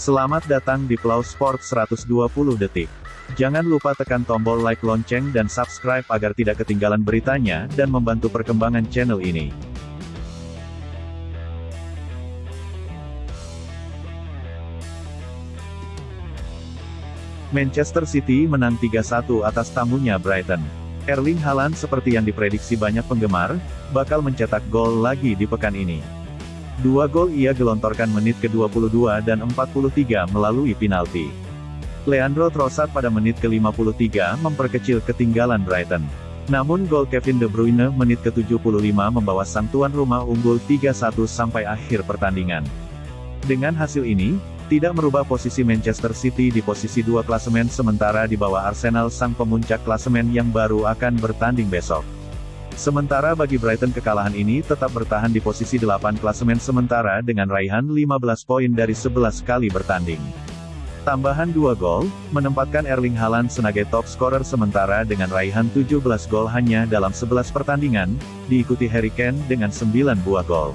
Selamat datang di Plau Sport 120 detik. Jangan lupa tekan tombol like lonceng dan subscribe agar tidak ketinggalan beritanya dan membantu perkembangan channel ini. Manchester City menang 3-1 atas tamunya Brighton. Erling Haaland seperti yang diprediksi banyak penggemar, bakal mencetak gol lagi di pekan ini. Dua gol ia gelontorkan menit ke-22 dan 43 melalui penalti. Leandro Trossard pada menit ke-53 memperkecil ketinggalan Brighton. Namun gol Kevin De Bruyne menit ke-75 membawa sang tuan rumah unggul 3-1 sampai akhir pertandingan. Dengan hasil ini, tidak merubah posisi Manchester City di posisi dua klasemen sementara di bawah Arsenal sang pemuncak klasemen yang baru akan bertanding besok. Sementara bagi Brighton kekalahan ini tetap bertahan di posisi 8 klasemen sementara dengan raihan 15 poin dari 11 kali bertanding. Tambahan 2 gol, menempatkan Erling Haaland sebagai top scorer sementara dengan raihan 17 gol hanya dalam 11 pertandingan, diikuti Harry Kane dengan 9 buah gol.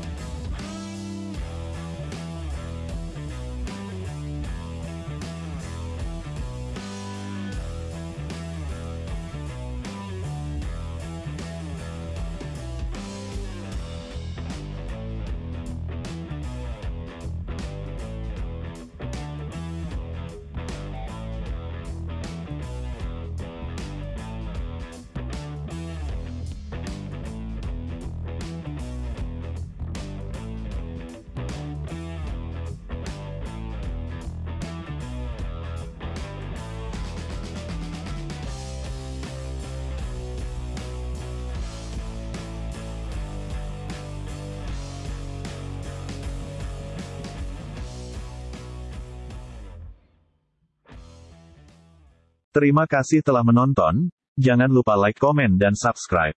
Terima kasih telah menonton, jangan lupa like komen dan subscribe.